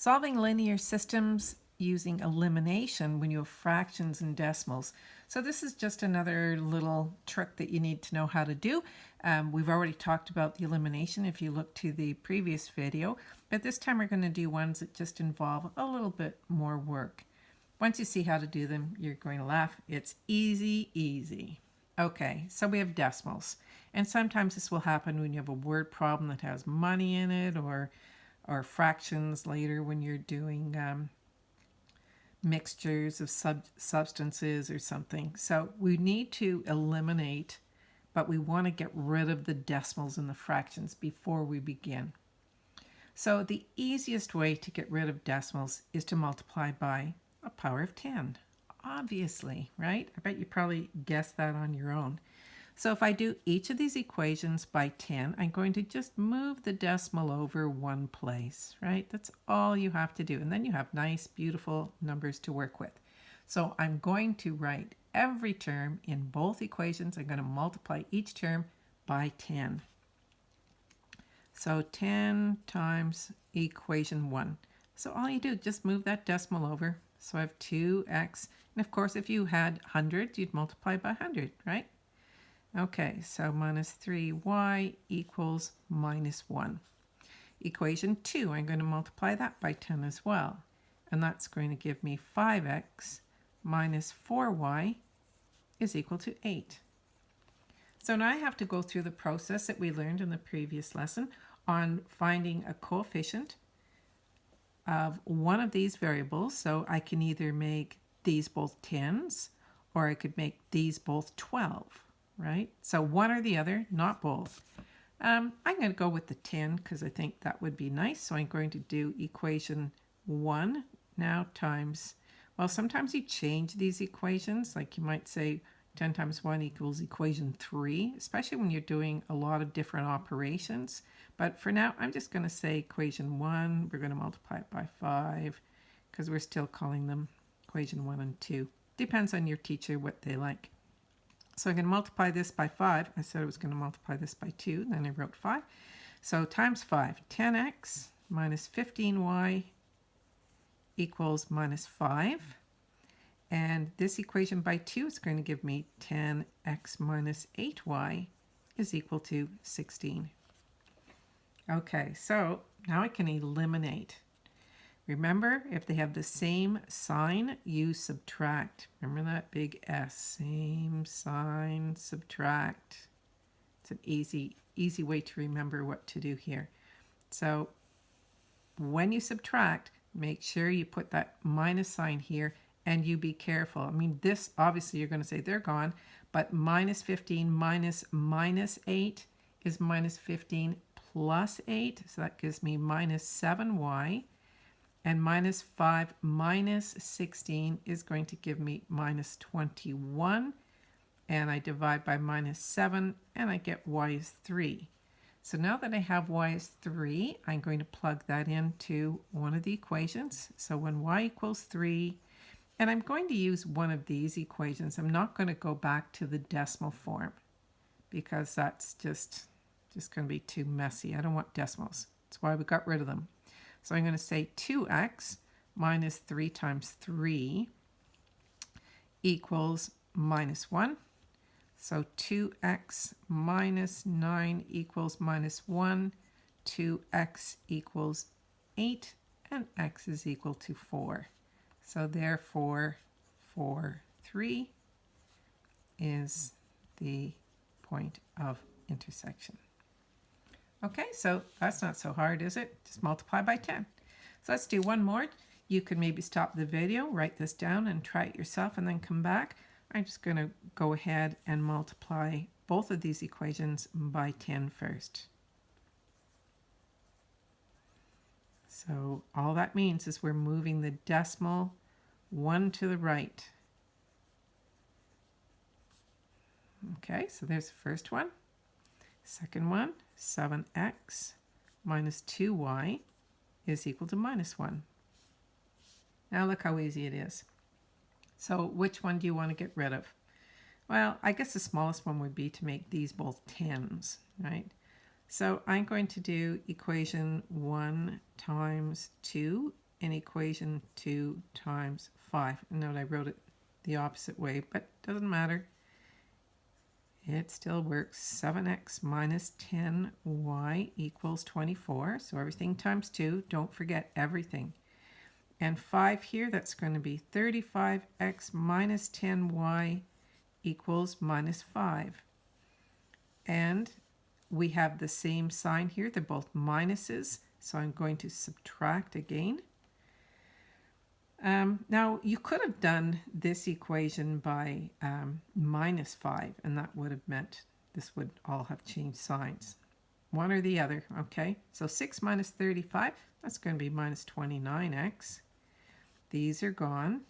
Solving linear systems using elimination when you have fractions and decimals. So this is just another little trick that you need to know how to do. Um, we've already talked about the elimination if you look to the previous video, but this time we're going to do ones that just involve a little bit more work. Once you see how to do them, you're going to laugh. It's easy, easy. Okay, so we have decimals. And sometimes this will happen when you have a word problem that has money in it or, or fractions later when you're doing um, mixtures of sub substances or something. So we need to eliminate, but we want to get rid of the decimals and the fractions before we begin. So the easiest way to get rid of decimals is to multiply by a power of 10. Obviously, right? I bet you probably guessed that on your own. So if I do each of these equations by 10, I'm going to just move the decimal over one place, right? That's all you have to do. And then you have nice, beautiful numbers to work with. So I'm going to write every term in both equations. I'm going to multiply each term by 10. So 10 times equation 1. So all you do, just move that decimal over. So I have 2x. And of course, if you had hundreds, you'd multiply by 100, right? Okay, so minus 3y equals minus 1. Equation 2, I'm going to multiply that by 10 as well. And that's going to give me 5x minus 4y is equal to 8. So now I have to go through the process that we learned in the previous lesson on finding a coefficient of one of these variables. So I can either make these both 10s or I could make these both 12 right? So one or the other, not both. Um, I'm going to go with the 10 because I think that would be nice. So I'm going to do equation 1 now times, well, sometimes you change these equations. Like you might say 10 times 1 equals equation 3, especially when you're doing a lot of different operations. But for now, I'm just going to say equation 1. We're going to multiply it by 5 because we're still calling them equation 1 and 2. Depends on your teacher what they like. So I'm going to multiply this by 5. I said I was going to multiply this by 2, then I wrote 5. So times 5, 10x minus 15y equals minus 5. And this equation by 2 is going to give me 10x minus 8y is equal to 16. Okay, so now I can eliminate Remember, if they have the same sign, you subtract. Remember that big S, same sign, subtract. It's an easy, easy way to remember what to do here. So when you subtract, make sure you put that minus sign here and you be careful. I mean, this, obviously, you're going to say they're gone, but minus 15 minus minus 8 is minus 15 plus 8. So that gives me minus 7y and minus 5 minus 16 is going to give me minus 21 and I divide by minus 7 and I get y is 3. So now that I have y is 3, I'm going to plug that into one of the equations. So when y equals 3, and I'm going to use one of these equations. I'm not going to go back to the decimal form because that's just, just going to be too messy. I don't want decimals. That's why we got rid of them. So I'm going to say 2x minus 3 times 3 equals minus 1. So 2x minus 9 equals minus 1. 2x equals 8 and x is equal to 4. So therefore 4, 3 is the point of intersection. Okay, so that's not so hard, is it? Just multiply by 10. So let's do one more. You could maybe stop the video, write this down and try it yourself and then come back. I'm just going to go ahead and multiply both of these equations by 10 first. So all that means is we're moving the decimal one to the right. Okay, so there's the first one, second one, 7x minus 2y is equal to minus 1. Now look how easy it is. So which one do you want to get rid of? Well, I guess the smallest one would be to make these both 10s, right? So I'm going to do equation 1 times 2 and equation 2 times 5. Note I wrote it the opposite way, but doesn't matter. It still works. 7x minus 10y equals 24. So everything times 2. Don't forget everything. And 5 here, that's going to be 35x minus 10y equals minus 5. And we have the same sign here. They're both minuses. So I'm going to subtract again. Um, now, you could have done this equation by um, minus 5, and that would have meant this would all have changed signs. One or the other, okay? So 6 minus 35, that's going to be minus 29x. These are gone.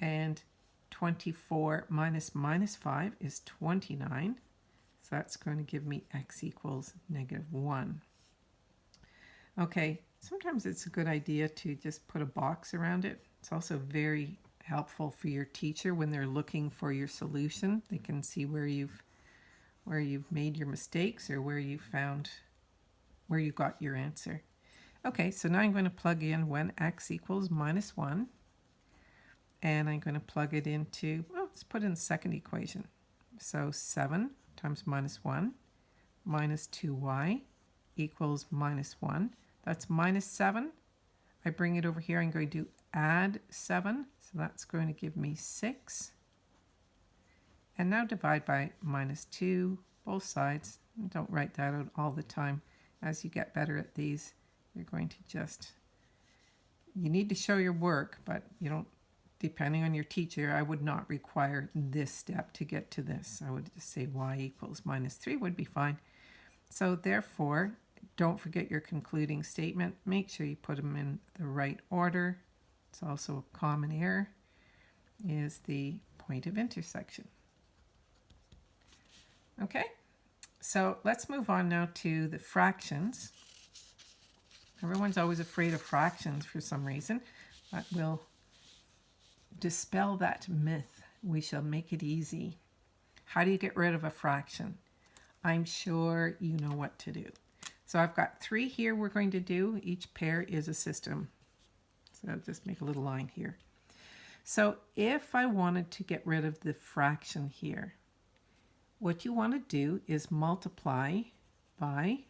And 24 minus minus 5 is 29. So that's going to give me x equals negative 1. Okay, sometimes it's a good idea to just put a box around it. It's also very helpful for your teacher when they're looking for your solution. They can see where you've where you've made your mistakes or where you found where you got your answer. Okay, so now I'm going to plug in when x equals minus 1. And I'm going to plug it into, well, let's put in the second equation. So 7 times minus 1 minus 2y equals minus 1. That's minus 7. I bring it over here. I'm going to add 7. So that's going to give me 6. And now divide by minus 2, both sides. Don't write that out all the time. As you get better at these, you're going to just, you need to show your work, but you don't, depending on your teacher, I would not require this step to get to this. I would just say y equals minus 3 would be fine. So therefore, don't forget your concluding statement. Make sure you put them in the right order. It's also a common error, is the point of intersection. Okay, so let's move on now to the fractions. Everyone's always afraid of fractions for some reason, but we'll dispel that myth. We shall make it easy. How do you get rid of a fraction? I'm sure you know what to do. So I've got three here we're going to do. Each pair is a system. So I'll just make a little line here. So if I wanted to get rid of the fraction here, what you want to do is multiply by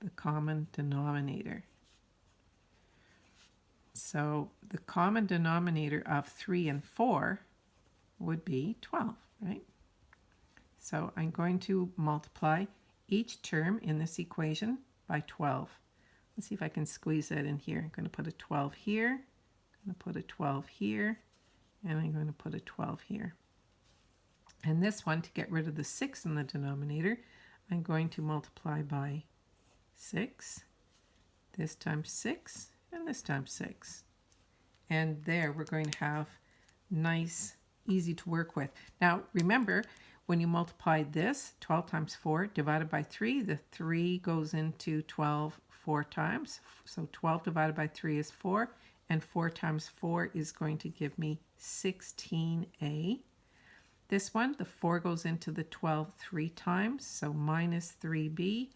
the common denominator. So the common denominator of 3 and 4 would be 12, right? So I'm going to multiply each term in this equation by 12. Let's see if I can squeeze that in here. I'm going to put a 12 here, I'm going to put a 12 here, and I'm going to put a 12 here. And this one, to get rid of the 6 in the denominator, I'm going to multiply by 6, this times 6, and this times 6. And there we're going to have nice, easy to work with. Now remember, when you multiply this, 12 times 4 divided by 3, the 3 goes into 12 four times. So 12 divided by 3 is 4, and 4 times 4 is going to give me 16a. This one, the 4 goes into the 12 three times, so minus 3b,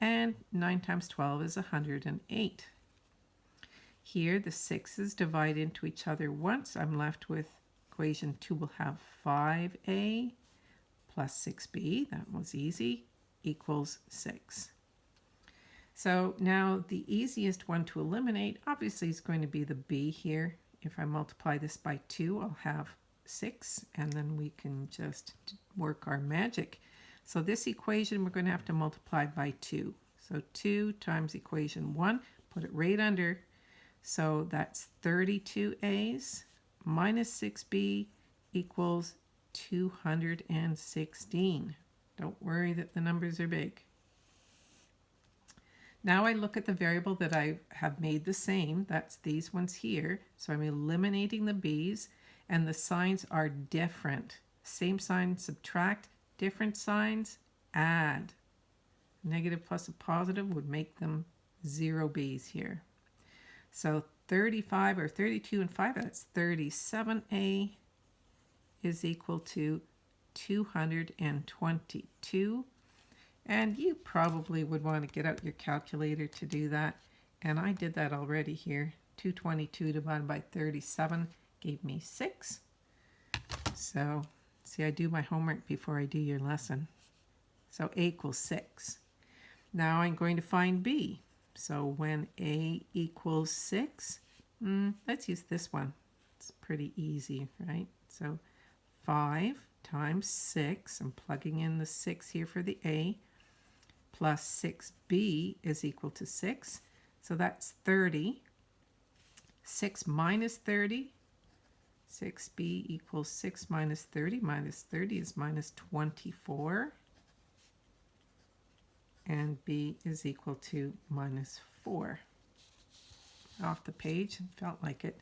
and 9 times 12 is 108. Here, the 6's divide into each other once. I'm left with equation 2 will have 5a plus 6b, that was easy, equals 6. So now the easiest one to eliminate obviously is going to be the b here. If I multiply this by 2, I'll have 6, and then we can just work our magic. So this equation we're going to have to multiply by 2. So 2 times equation 1, put it right under. So that's 32a's minus 6b equals 216. Don't worry that the numbers are big. Now I look at the variable that I have made the same. That's these ones here. So I'm eliminating the b's and the signs are different. Same sign, subtract, different signs, add. Negative plus a positive would make them zero b's here. So 35 or 32 and 5, that's 37a is equal to 222. And you probably would want to get out your calculator to do that. And I did that already here. 222 divided by 37 gave me 6. So, see, I do my homework before I do your lesson. So A equals 6. Now I'm going to find B. So when A equals 6, mm, let's use this one. It's pretty easy, right? So 5 times 6, I'm plugging in the 6 here for the A, plus 6b is equal to 6. So that's 30. 6 minus 30. 6b equals 6 minus 30. Minus 30 is minus 24. And b is equal to minus 4. Off the page, felt like it.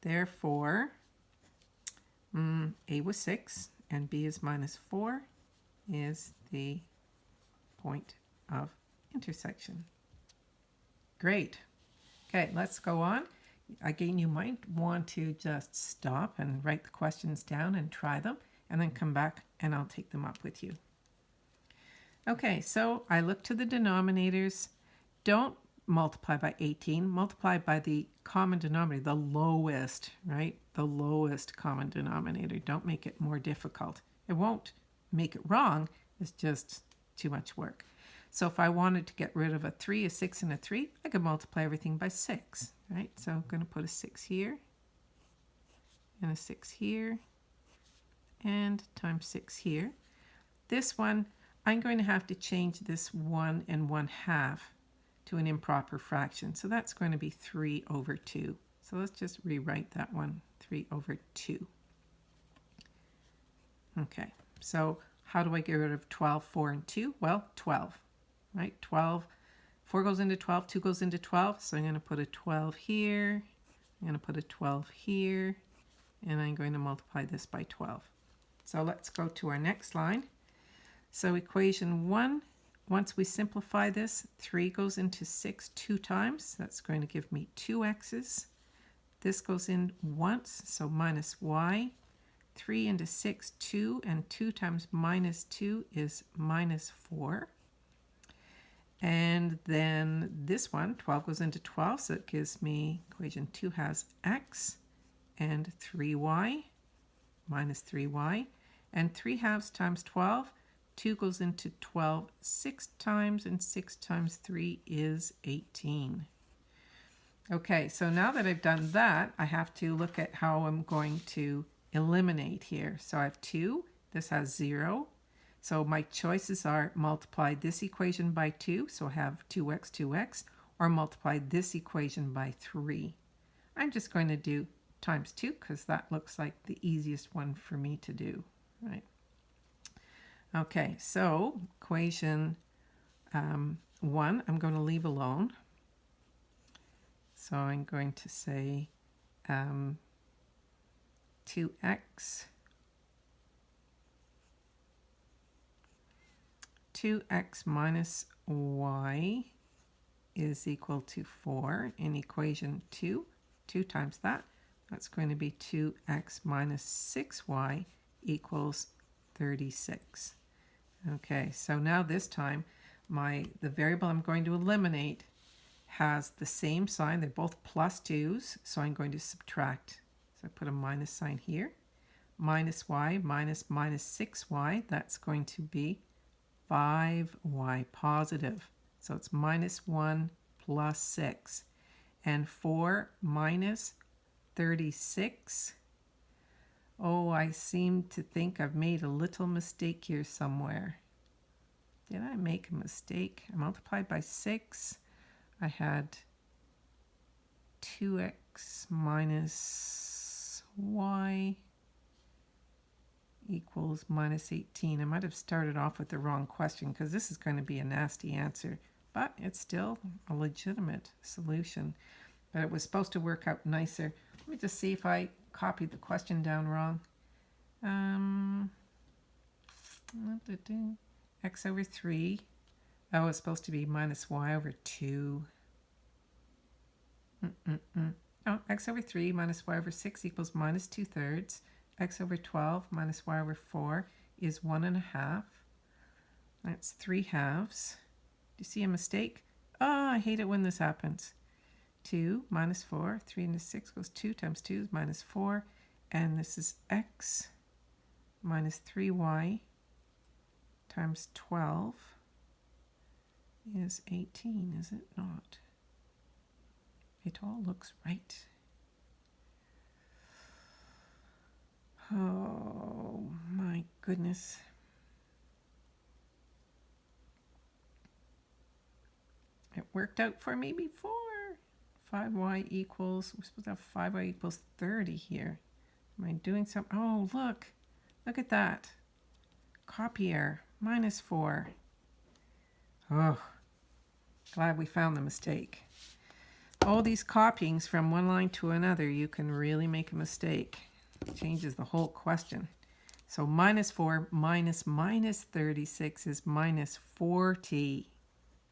Therefore, mm, a was 6 and b is minus 4 is the point of intersection. Great. Okay, let's go on. Again, you might want to just stop and write the questions down and try them, and then come back and I'll take them up with you. Okay, so I look to the denominators. Don't multiply by 18, multiply by the common denominator, the lowest, right? The lowest common denominator. Don't make it more difficult. It won't make it wrong, it's just too much work. So if I wanted to get rid of a 3, a 6, and a 3, I could multiply everything by 6, right? So I'm going to put a 6 here, and a 6 here, and times 6 here. This one, I'm going to have to change this 1 and 1 half to an improper fraction. So that's going to be 3 over 2. So let's just rewrite that one, 3 over 2. Okay, so how do I get rid of 12, 4, and 2? Well, 12 right? 12, 4 goes into 12, 2 goes into 12. So I'm going to put a 12 here. I'm going to put a 12 here. And I'm going to multiply this by 12. So let's go to our next line. So equation 1, once we simplify this, 3 goes into 6 two times. That's going to give me 2 x's. This goes in once, so minus y. 3 into 6, 2, and 2 times minus 2 is minus 4. And then this one, 12 goes into 12, so it gives me equation 2 has x and 3y minus 3y. And 3 halves times 12, 2 goes into 12 six times, and 6 times 3 is 18. Okay, so now that I've done that, I have to look at how I'm going to eliminate here. So I have 2, this has 0, so my choices are multiply this equation by 2, so I have 2x, 2x, or multiply this equation by 3. I'm just going to do times 2 because that looks like the easiest one for me to do, right? Okay, so equation um, 1 I'm going to leave alone. So I'm going to say um, 2x 2x minus y is equal to 4 in equation 2. 2 times that, that's going to be 2x minus 6y equals 36. Okay, so now this time my the variable I'm going to eliminate has the same sign. They're both plus 2's, so I'm going to subtract. So I put a minus sign here. Minus y minus minus 6y, that's going to be 5y positive. So it's minus 1 plus 6. And 4 minus 36. Oh, I seem to think I've made a little mistake here somewhere. Did I make a mistake? I multiplied by 6. I had 2x minus y equals minus 18. I might have started off with the wrong question because this is going to be a nasty answer, but it's still a legitimate solution. But it was supposed to work out nicer. Let me just see if I copied the question down wrong. Um, x over 3. Oh, it's supposed to be minus y over 2. Mm -mm -mm. Oh, x over 3 minus y over 6 equals minus 2 thirds x over 12 minus y over 4 is 1 and a half. That's 3 halves. Do you see a mistake? Oh, I hate it when this happens. 2 minus 4. 3 into 6 goes 2 times 2 is minus 4. And this is x minus 3y times 12 is 18, is it not? It all looks right. Oh my goodness. It worked out for me before. 5y equals, we're supposed to have 5y equals 30 here. Am I doing something? Oh, look. Look at that. Copier, minus 4. Oh, glad we found the mistake. All these copyings from one line to another, you can really make a mistake. It changes the whole question. So minus 4 minus minus 36 is minus 40.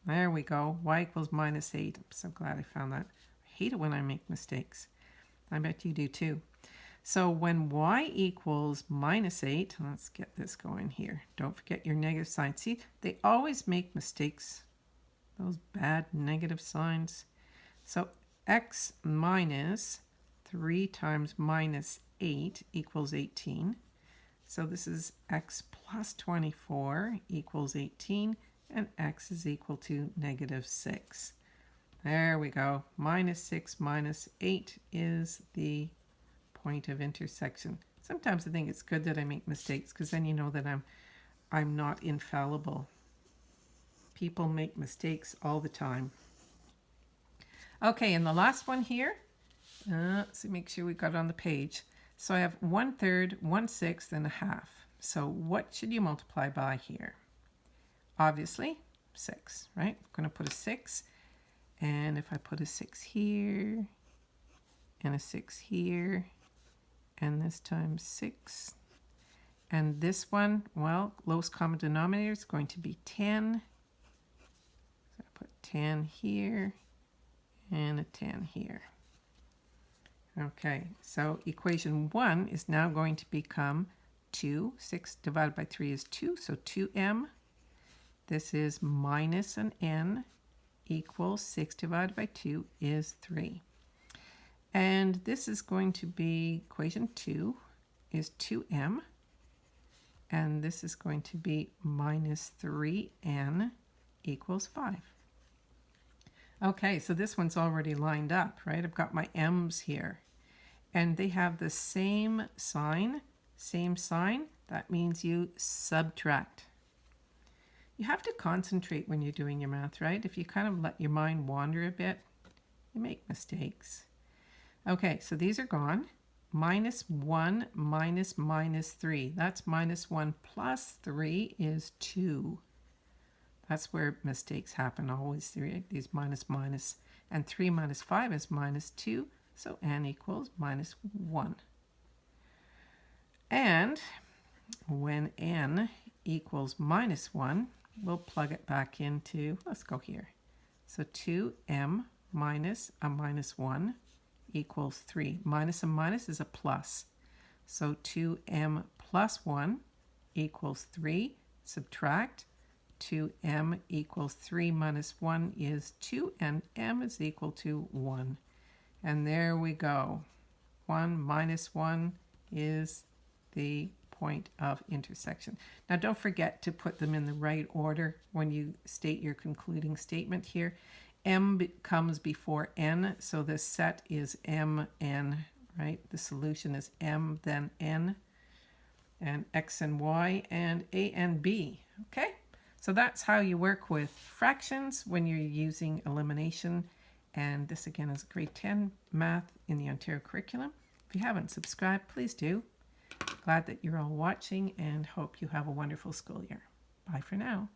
There we go. y equals minus 8. I'm so glad I found that. Hate it when I make mistakes. I bet you do too. So when y equals minus 8, let's get this going here. Don't forget your negative sign. See, they always make mistakes, those bad negative signs. So x minus 3 times minus 8 equals 18. So this is x plus 24 equals 18, and x is equal to negative 6. There we go. Minus 6 minus 8 is the point of intersection. Sometimes I think it's good that I make mistakes because then you know that I'm I'm not infallible. People make mistakes all the time. Okay, and the last one here, uh, let's see, make sure we got it on the page. So I have one third, one sixth, and a half. So what should you multiply by here? Obviously, six, right? I'm going to put a six. And if I put a six here, and a six here, and this time six, and this one, well, lowest common denominator is going to be 10. So I put 10 here, and a 10 here. Okay, so equation 1 is now going to become 2. 6 divided by 3 is 2, so 2m. This is minus an n equals 6 divided by 2 is 3. And this is going to be equation 2 is 2m. And this is going to be minus 3n equals 5. Okay, so this one's already lined up, right? I've got my m's here. And they have the same sign, same sign. That means you subtract. You have to concentrate when you're doing your math, right? If you kind of let your mind wander a bit, you make mistakes. Okay, so these are gone. Minus 1 minus minus 3. That's minus 1 plus 3 is 2. That's where mistakes happen always, these minus minus. And 3 minus 5 is minus 2, so n equals minus 1. And when n equals minus 1, we'll plug it back into, let's go here. So 2m minus a minus 1 equals 3. Minus a minus is a plus. So 2m plus 1 equals 3. Subtract. 2m equals 3 minus 1 is 2, and m is equal to 1. And there we go. 1 minus 1 is the point of intersection. Now don't forget to put them in the right order when you state your concluding statement here. m comes before n, so the set is mn, right? The solution is m, then n, and x and y, and a and b, okay? So that's how you work with fractions when you're using elimination. And this again is grade 10 math in the Ontario curriculum. If you haven't subscribed, please do. Glad that you're all watching and hope you have a wonderful school year. Bye for now.